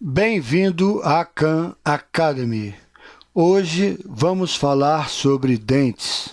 Bem-vindo à Khan Academy. Hoje vamos falar sobre dentes.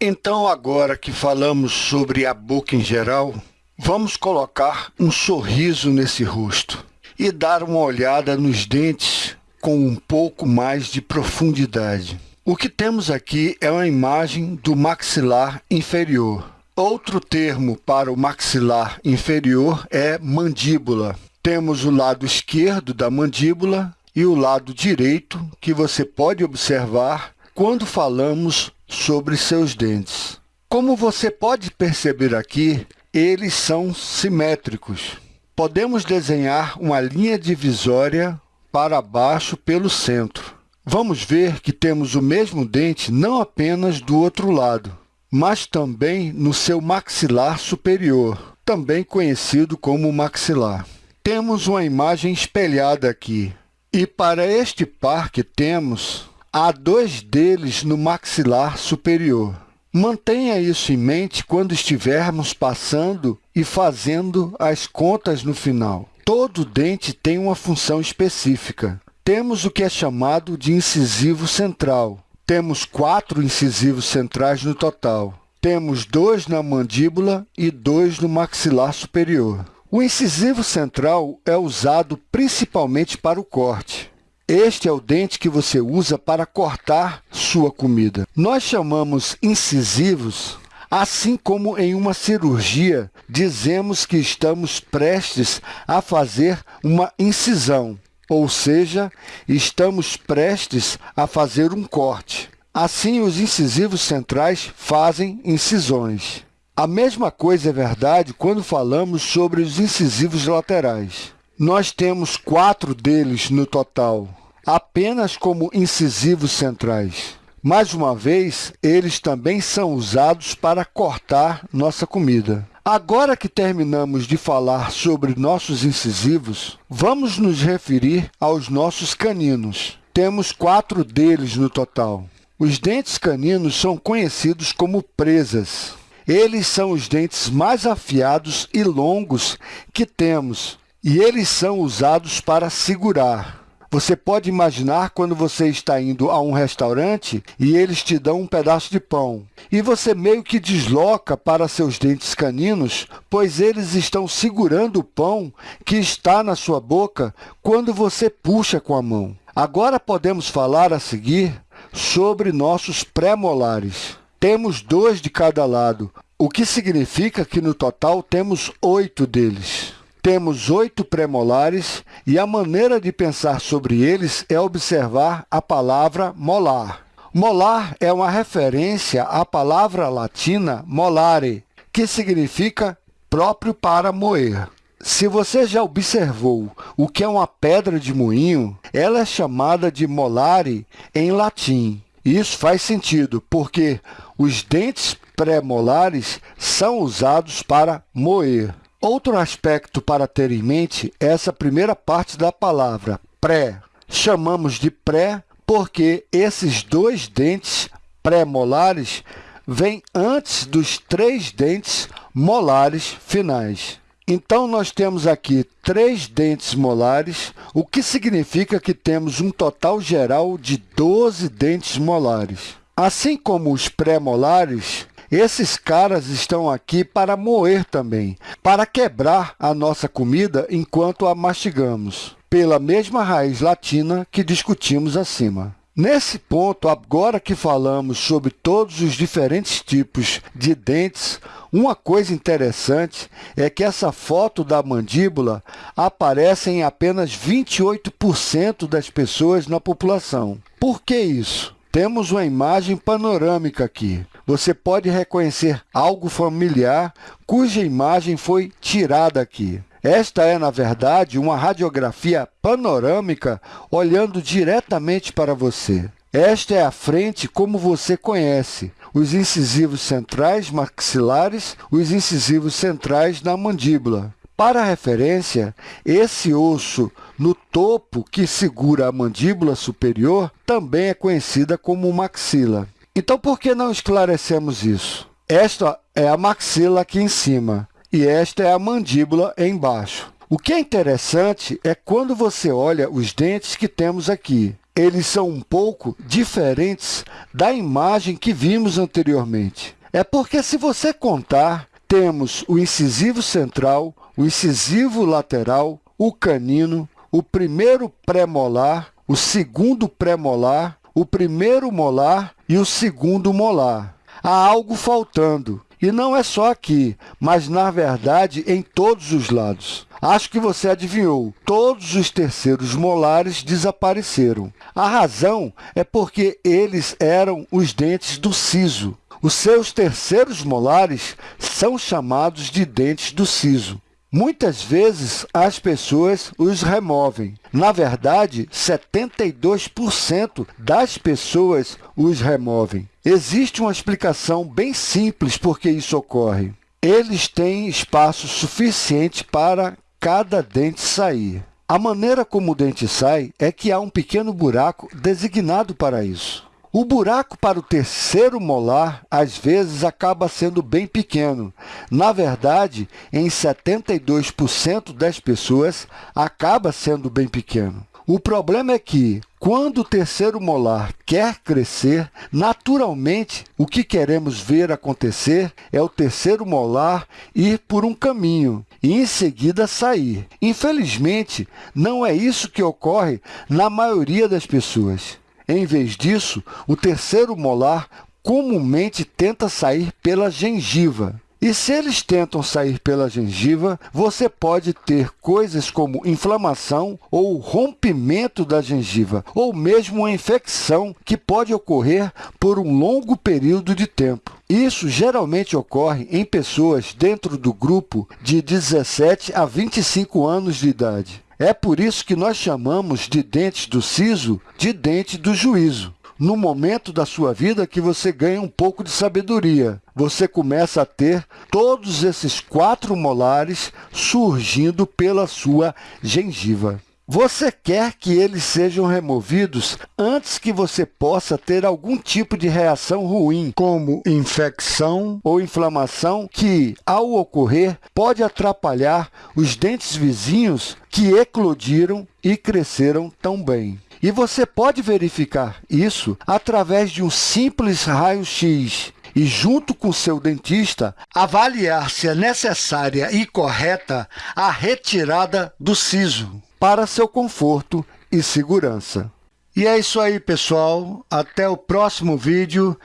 Então, agora que falamos sobre a boca em geral, vamos colocar um sorriso nesse rosto e dar uma olhada nos dentes com um pouco mais de profundidade. O que temos aqui é uma imagem do maxilar inferior. Outro termo para o maxilar inferior é mandíbula. Temos o lado esquerdo da mandíbula e o lado direito, que você pode observar quando falamos sobre seus dentes. Como você pode perceber aqui, eles são simétricos. Podemos desenhar uma linha divisória para baixo pelo centro. Vamos ver que temos o mesmo dente não apenas do outro lado, mas também no seu maxilar superior, também conhecido como maxilar. Temos uma imagem espelhada aqui. E para este par que temos, há dois deles no maxilar superior. Mantenha isso em mente quando estivermos passando e fazendo as contas no final. Todo dente tem uma função específica. Temos o que é chamado de incisivo central. Temos quatro incisivos centrais no total. Temos dois na mandíbula e dois no maxilar superior. O incisivo central é usado principalmente para o corte. Este é o dente que você usa para cortar sua comida. Nós chamamos incisivos Assim como em uma cirurgia, dizemos que estamos prestes a fazer uma incisão ou seja, estamos prestes a fazer um corte. Assim, os incisivos centrais fazem incisões. A mesma coisa é verdade quando falamos sobre os incisivos laterais. Nós temos quatro deles no total, apenas como incisivos centrais. Mais uma vez, eles também são usados para cortar nossa comida. Agora que terminamos de falar sobre nossos incisivos, vamos nos referir aos nossos caninos. Temos quatro deles no total. Os dentes caninos são conhecidos como presas. Eles são os dentes mais afiados e longos que temos, e eles são usados para segurar. Você pode imaginar quando você está indo a um restaurante e eles te dão um pedaço de pão. E você meio que desloca para seus dentes caninos, pois eles estão segurando o pão que está na sua boca quando você puxa com a mão. Agora podemos falar a seguir sobre nossos pré-molares. Temos dois de cada lado, o que significa que no total temos oito deles. Temos oito premolares e a maneira de pensar sobre eles é observar a palavra molar. Molar é uma referência à palavra latina molare, que significa próprio para moer. Se você já observou o que é uma pedra de moinho, ela é chamada de molare em latim. Isso faz sentido, porque os dentes pré-molares são usados para moer. Outro aspecto para ter em mente é essa primeira parte da palavra, pré. Chamamos de pré porque esses dois dentes pré-molares vêm antes dos três dentes molares finais. Então, nós temos aqui três dentes molares, o que significa que temos um total geral de 12 dentes molares. Assim como os pré-molares, esses caras estão aqui para moer também, para quebrar a nossa comida enquanto a mastigamos, pela mesma raiz latina que discutimos acima. Nesse ponto, agora que falamos sobre todos os diferentes tipos de dentes, uma coisa interessante é que essa foto da mandíbula aparece em apenas 28% das pessoas na população. Por que isso? Temos uma imagem panorâmica aqui. Você pode reconhecer algo familiar cuja imagem foi tirada aqui. Esta é, na verdade, uma radiografia panorâmica olhando diretamente para você. Esta é a frente como você conhece, os incisivos centrais maxilares, os incisivos centrais na mandíbula. Para referência, esse osso no topo que segura a mandíbula superior também é conhecida como maxila. Então, por que não esclarecemos isso? Esta é a maxila aqui em cima e esta é a mandíbula embaixo. O que é interessante é quando você olha os dentes que temos aqui. Eles são um pouco diferentes da imagem que vimos anteriormente. É porque, se você contar, temos o incisivo central, o incisivo lateral, o canino, o primeiro pré-molar, o segundo pré-molar, o primeiro molar e o segundo molar. Há algo faltando, e não é só aqui, mas, na verdade, em todos os lados. Acho que você adivinhou. Todos os terceiros molares desapareceram. A razão é porque eles eram os dentes do siso. Os seus terceiros molares são chamados de dentes do siso. Muitas vezes, as pessoas os removem. Na verdade, 72% das pessoas os removem. Existe uma explicação bem simples por que isso ocorre. Eles têm espaço suficiente para cada dente sair. A maneira como o dente sai é que há um pequeno buraco designado para isso. O buraco para o terceiro molar, às vezes, acaba sendo bem pequeno. Na verdade, em 72% das pessoas, acaba sendo bem pequeno. O problema é que, quando o terceiro molar quer crescer, naturalmente, o que queremos ver acontecer é o terceiro molar ir por um caminho e, em seguida, sair. Infelizmente, não é isso que ocorre na maioria das pessoas. Em vez disso, o terceiro molar comumente tenta sair pela gengiva. E se eles tentam sair pela gengiva, você pode ter coisas como inflamação ou rompimento da gengiva, ou mesmo uma infecção que pode ocorrer por um longo período de tempo. Isso geralmente ocorre em pessoas dentro do grupo de 17 a 25 anos de idade. É por isso que nós chamamos de dentes do siso de dente do juízo no momento da sua vida que você ganha um pouco de sabedoria. Você começa a ter todos esses quatro molares surgindo pela sua gengiva. Você quer que eles sejam removidos antes que você possa ter algum tipo de reação ruim, como infecção ou inflamação, que, ao ocorrer, pode atrapalhar os dentes vizinhos que eclodiram e cresceram tão bem. E você pode verificar isso através de um simples raio-x e, junto com seu dentista, avaliar se é necessária e correta a retirada do siso para seu conforto e segurança. E é isso aí, pessoal. Até o próximo vídeo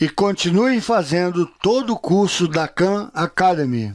e continuem fazendo todo o curso da Khan Academy.